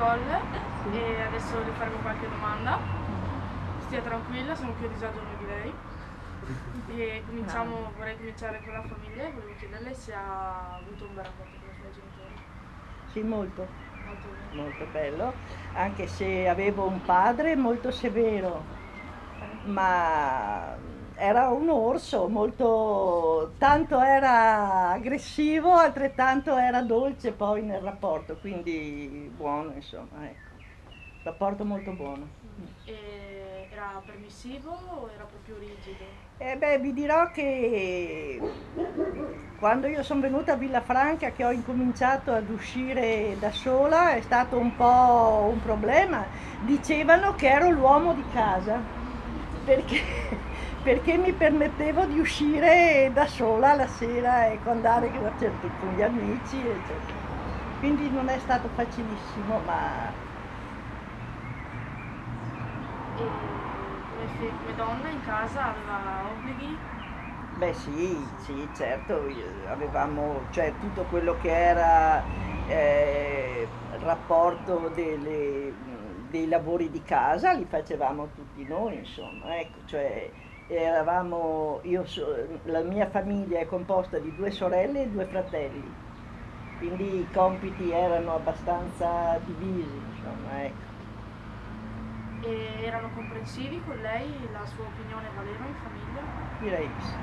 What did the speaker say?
Colle e adesso le faremo qualche domanda. Stia tranquilla, sono più a disagio di lei. E cominciamo, vorrei cominciare con la famiglia e volevo chiederle se ha avuto un bel rapporto con i suoi genitori. Sì, molto, Molto bello, anche se avevo un padre molto severo, ma era un orso, molto, tanto era aggressivo, altrettanto era dolce poi nel rapporto, quindi buono, insomma, ecco. Rapporto molto buono. E era permissivo o era proprio rigido? E beh, vi dirò che quando io sono venuta a Villafranca, che ho incominciato ad uscire da sola, è stato un po' un problema. Dicevano che ero l'uomo di casa, perché, perché mi permettevo di uscire da sola la sera e andare certo, con gli amici, eccetera. Quindi non è stato facilissimo, ma E come, come donna in casa aveva obblighi? Beh sì, sì, certo, avevamo, cioè tutto quello che era eh, il rapporto delle- dei lavori di casa li facevamo tutti noi, insomma, ecco, cioè eravamo, io la mia famiglia è composta di due sorelle e due fratelli, quindi i compiti erano abbastanza divisi, insomma, ecco. E erano comprensivi con lei? La sua opinione valeva in famiglia? Direi di sì.